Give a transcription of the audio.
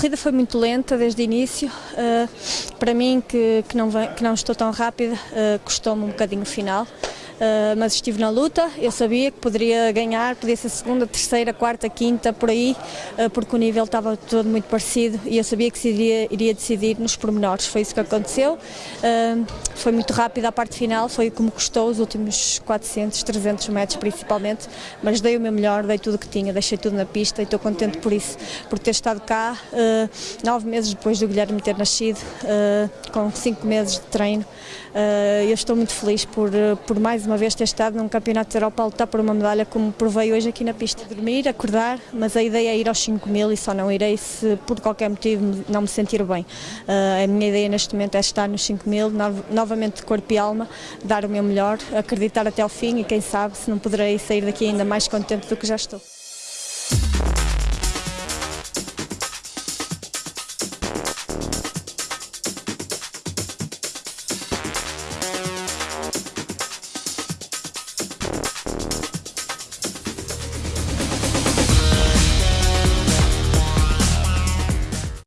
corrida foi muito lenta desde o início. Uh, para mim, que, que, não, que não estou tão rápida, uh, custou-me um bocadinho o final. Uh, mas estive na luta, eu sabia que poderia ganhar, podia ser segunda, terceira, quarta, quinta, por aí, uh, porque o nível estava todo muito parecido e eu sabia que se iria, iria decidir nos pormenores, foi isso que aconteceu. Uh, foi muito rápido a parte final, foi como custou os últimos 400, 300 metros principalmente, mas dei o meu melhor, dei tudo o que tinha, deixei tudo na pista e estou contente por isso, por ter estado cá nove meses depois do Guilherme ter nascido, com cinco meses de treino. eu estou muito feliz por, por mais uma vez ter estado num campeonato de Europa a lutar por uma medalha como provei hoje aqui na pista. Dormir, acordar, mas a ideia é ir aos 5 mil e só não irei se por qualquer motivo não me sentir bem. Uh, a minha ideia neste momento é estar nos 5 mil, no, novamente de corpo e alma, dar o meu melhor, acreditar até ao fim e quem sabe se não poderei sair daqui ainda mais contente do que já estou.